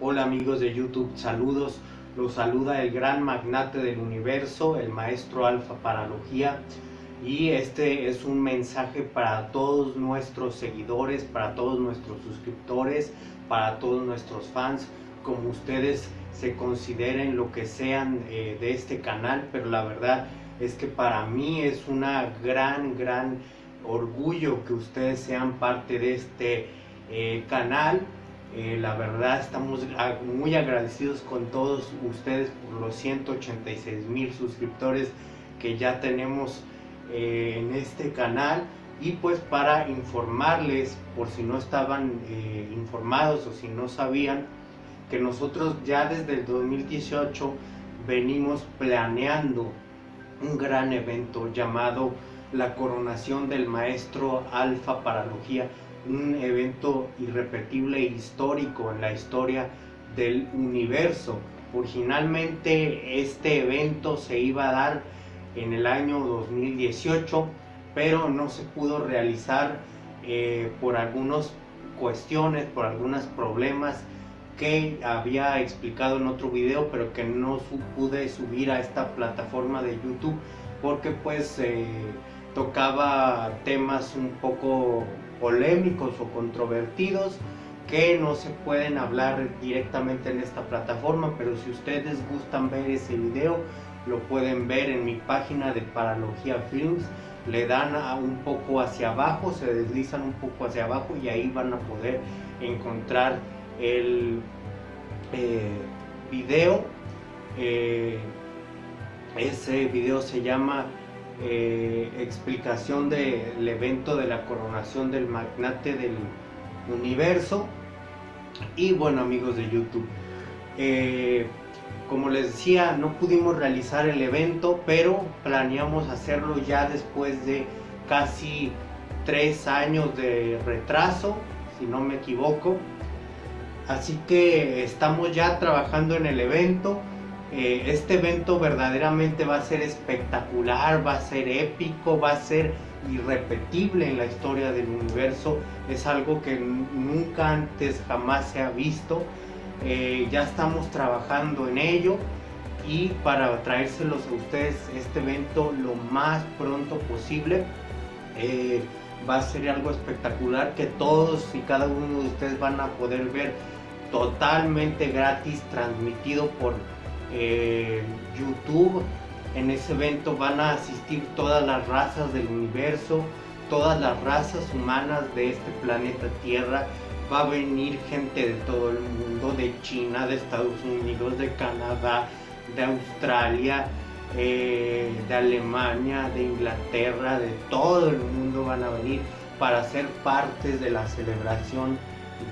Hola amigos de YouTube, saludos. Los saluda el gran magnate del universo, el maestro Alfa Paralogía. Y este es un mensaje para todos nuestros seguidores, para todos nuestros suscriptores, para todos nuestros fans, como ustedes se consideren lo que sean eh, de este canal, pero la verdad es que para mí es una gran, gran orgullo que ustedes sean parte de este eh, canal eh, la verdad estamos muy agradecidos con todos ustedes por los 186 mil suscriptores que ya tenemos eh, en este canal. Y pues para informarles por si no estaban eh, informados o si no sabían que nosotros ya desde el 2018 venimos planeando un gran evento llamado la coronación del maestro Alfa Paralogía un evento irrepetible e histórico en la historia del universo. Originalmente este evento se iba a dar en el año 2018, pero no se pudo realizar eh, por algunas cuestiones, por algunos problemas que había explicado en otro video, pero que no pude subir a esta plataforma de YouTube porque pues eh, tocaba temas un poco polémicos o controvertidos que no se pueden hablar directamente en esta plataforma, pero si ustedes gustan ver ese video, lo pueden ver en mi página de Paralogía Films, le dan un poco hacia abajo, se deslizan un poco hacia abajo y ahí van a poder encontrar el eh, video. Eh, ese video se llama eh, explicación del evento de la coronación del magnate del universo. Y bueno amigos de YouTube eh, como les decía no pudimos realizar el evento pero planeamos hacerlo ya después de casi tres años de retraso si no me equivoco. Así que estamos ya trabajando en el evento eh, este evento verdaderamente va a ser espectacular, va a ser épico, va a ser irrepetible en la historia del universo. Es algo que nunca antes jamás se ha visto. Eh, ya estamos trabajando en ello y para traérselos a ustedes este evento lo más pronto posible. Eh, va a ser algo espectacular que todos y cada uno de ustedes van a poder ver totalmente gratis transmitido por eh, YouTube. En ese evento van a asistir todas las razas del universo, todas las razas humanas de este planeta Tierra. Va a venir gente de todo el mundo, de China, de Estados Unidos, de Canadá, de Australia, eh, de Alemania, de Inglaterra, de todo el mundo van a venir para ser partes de la celebración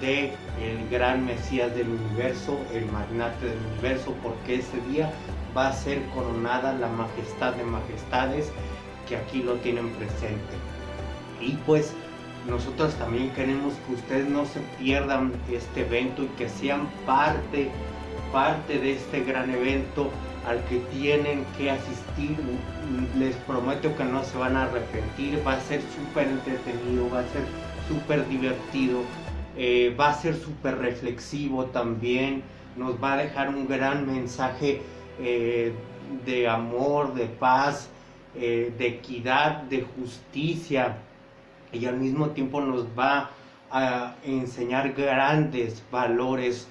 de el gran Mesías del universo, el magnate del universo, porque ese día va a ser coronada la majestad de majestades que aquí lo tienen presente. Y pues nosotros también queremos que ustedes no se pierdan este evento y que sean parte, parte de este gran evento al que tienen que asistir. Les prometo que no se van a arrepentir, va a ser súper entretenido, va a ser súper divertido eh, va a ser súper reflexivo también, nos va a dejar un gran mensaje eh, de amor, de paz, eh, de equidad, de justicia y al mismo tiempo nos va a enseñar grandes valores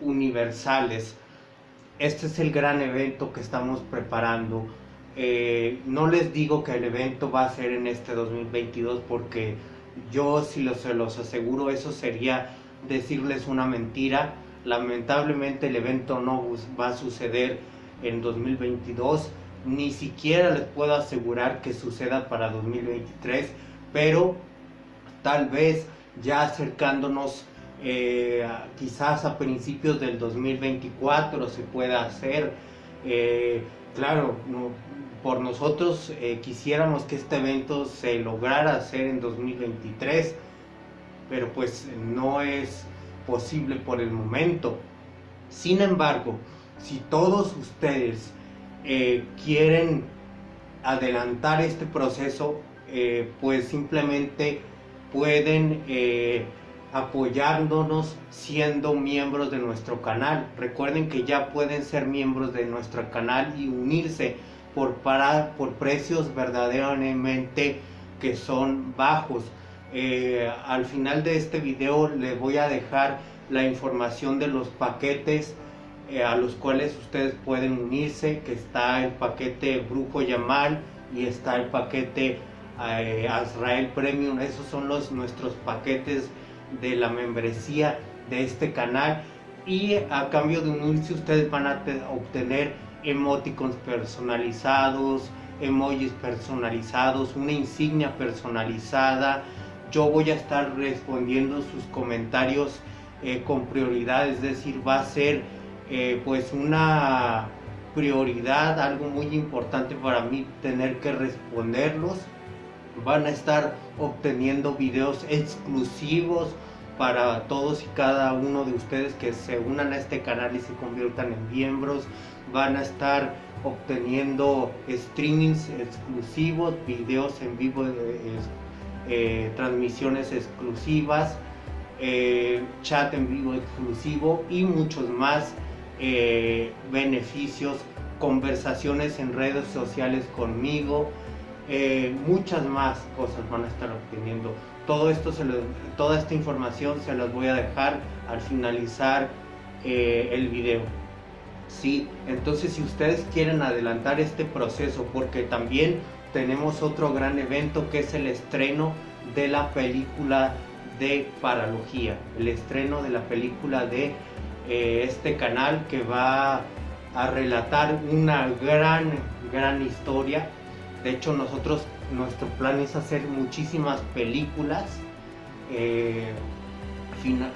universales. Este es el gran evento que estamos preparando. no les digo que el evento va a ser en este 2022 porque yo si los, se los aseguro eso sería decirles una mentira. Lamentablemente el evento no va a suceder en 2022. Ni siquiera les puedo asegurar que suceda para 2023. Pero tal vez ya acercándonos eh, quizás a principios del 2024 se pueda hacer. Eh, claro, no, por nosotros eh, quisiéramos que este evento se lograra hacer en 2023, pero pues no es posible por el momento. Sin embargo, si todos ustedes eh, quieren adelantar este proceso, eh, pues simplemente pueden apoyándonos siendo miembros de nuestro canal. Recuerden que ya pueden ser miembros de nuestro canal y unirse por, para, por precios verdaderamente que son bajos. Eh, al final de este video les voy a dejar la información de los paquetes eh, a los cuales ustedes pueden unirse, que está el paquete Brujo Yamal y está el paquete eh, Premium. Esos son los, nuestros paquetes de la membresía de este canal y a cambio de unirse ustedes van a obtener emoticons personalizados, emojis personalizados, una insignia personalizada. Yo voy a estar respondiendo sus comentarios eh, con prioridad, es decir, va a ser eh, pues una prioridad, algo muy importante para mí tener que responderlos. Van a estar obteniendo videos exclusivos para todos y cada uno de ustedes que se unan a este canal y se conviertan en miembros. Van a estar obteniendo streamings exclusivos, videos en vivo, eh, eh, transmisiones exclusivas, eh, chat en vivo exclusivo y muchos más beneficios, conversaciones en redes sociales conmigo, muchas más cosas van a estar obteniendo. Todo esto toda esta información se las voy a dejar al finalizar el video. ¿sí? Entonces si ustedes quieren adelantar este proceso, porque también tenemos otro gran evento que es el estreno de la película de Paralogía, el estreno de la película de eh, este canal que va a relatar una gran, gran historia. De hecho nosotros, nuestro plan es hacer muchísimas películas, eh,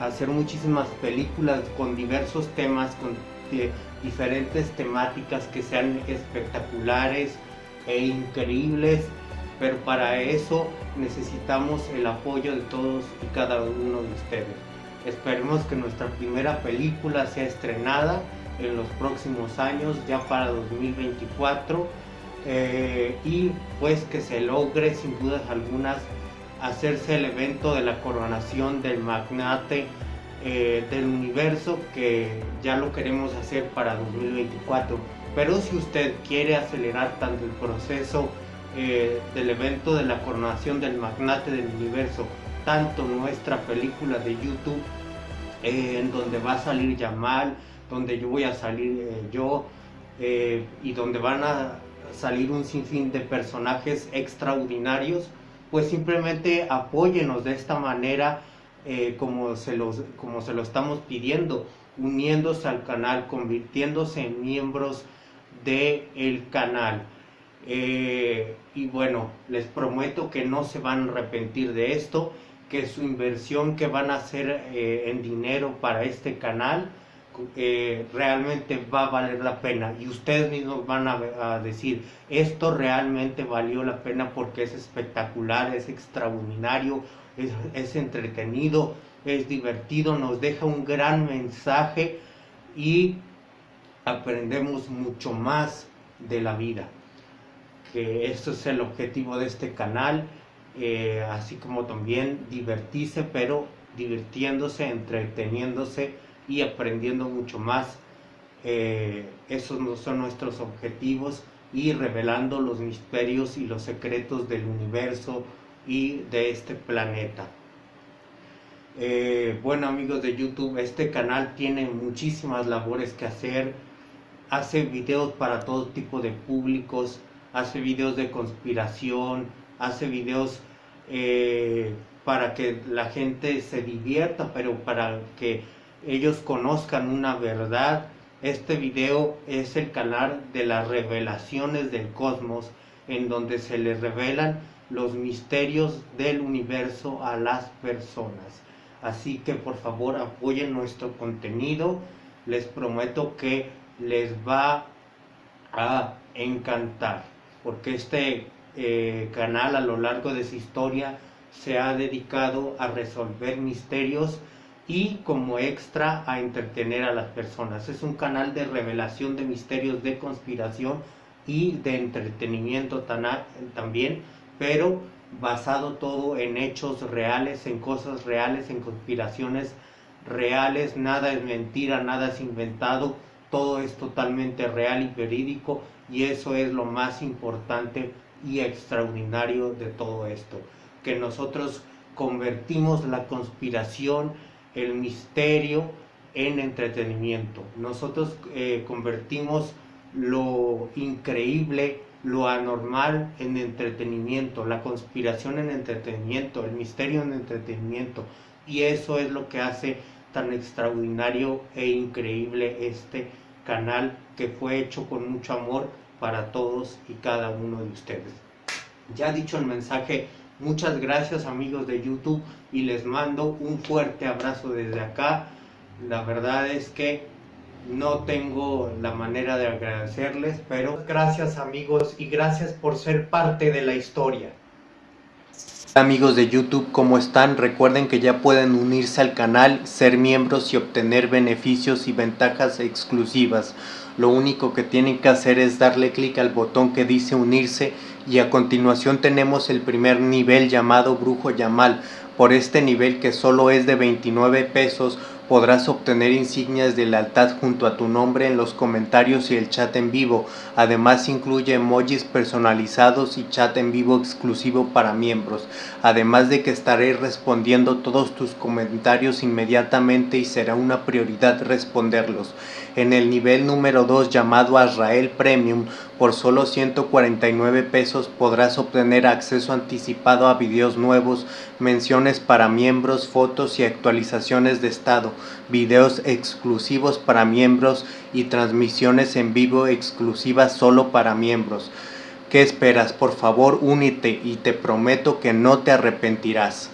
hacer muchísimas películas con diversos temas, con diferentes temáticas que sean espectaculares e increíbles, pero para eso necesitamos el apoyo de todos y cada uno de ustedes. Esperemos que nuestra primera película sea estrenada en los próximos años, ya para 2024, eh, y pues que se logre sin dudas algunas hacerse el evento de la coronación del magnate eh, del universo que ya lo queremos hacer para 2024. Pero si usted quiere acelerar tanto el proceso eh, del evento de la coronación del magnate del universo, tanto nuestra película de YouTube, en donde va a salir Yamal, donde yo voy a salir yo, y donde van a salir un sinfín de personajes extraordinarios, pues simplemente apóyenos de esta manera eh, como, se los, como se lo estamos pidiendo, uniéndose al canal, convirtiéndose en miembros del el canal. Eh, y bueno, les prometo que no se van a arrepentir de esto, que su inversión que van a hacer eh, en dinero para este canal realmente va a valer la pena. Y ustedes mismos van a, a decir, esto realmente valió la pena porque es espectacular, es extraordinario, es, entretenido, es divertido, nos deja un gran mensaje y aprendemos mucho más de la vida. Que esto es el objetivo de este canal, eh, así como también divertirse, pero divirtiéndose, entreteniéndose y aprendiendo mucho más. Eh, esos no son nuestros objetivos y revelando los misterios y los secretos del universo, y de este planeta. Eh, bueno amigos de YouTube, este canal tiene muchísimas labores que hacer. Hace videos para todo tipo de públicos, hace videos de conspiración, hace videos eh, para que la gente se divierta, pero para que ellos conozcan una verdad. Este video es el canal de las revelaciones del cosmos, en donde se les revelan los misterios del universo a las personas. Así que por favor apoyen nuestro contenido. Les prometo que les va a encantar. Porque este eh, canal a lo largo de su historia se ha dedicado a resolver misterios y como extra a entretener a las personas. Es un canal de revelación de misterios de conspiración y de entretenimiento también pero basado todo en hechos reales, en cosas reales, en conspiraciones reales, nada es mentira, nada es inventado, todo es totalmente real y verídico y eso es lo más importante y extraordinario de todo esto, que nosotros convertimos la conspiración, el misterio en entretenimiento. Nosotros eh, convertimos lo increíble, lo anormal en entretenimiento, la conspiración en entretenimiento, el misterio en entretenimiento. Y eso es lo que hace tan extraordinario e increíble este canal que fue hecho con mucho amor para todos y cada uno de ustedes. Ya dicho el mensaje, muchas gracias amigos de YouTube y les mando un fuerte abrazo desde acá. La verdad es que no tengo la manera de agradecerles, pero gracias amigos y gracias por ser parte de la historia. Amigos de YouTube, ¿cómo están? Recuerden que ya pueden unirse al canal, ser miembros y obtener beneficios y ventajas exclusivas. Lo único que tienen que hacer es darle clic al botón que dice unirse y a continuación tenemos el primer nivel llamado Brujo Yamal. Por este nivel que solo es de 29 pesos podrás obtener insignias de lealtad junto a tu nombre en los comentarios y el chat en vivo. Además incluye emojis personalizados y chat en vivo exclusivo para miembros. Además de que estaré respondiendo todos tus comentarios inmediatamente y será una prioridad responderlos. En el nivel número 2 llamado Azrael Premium por solo 149 pesos podrás obtener acceso anticipado a videos nuevos, menciones para miembros, fotos y actualizaciones de estado, videos exclusivos para miembros y transmisiones en vivo exclusivas solo para miembros. ¿Qué esperas? Por favor únete y te prometo que no te arrepentirás.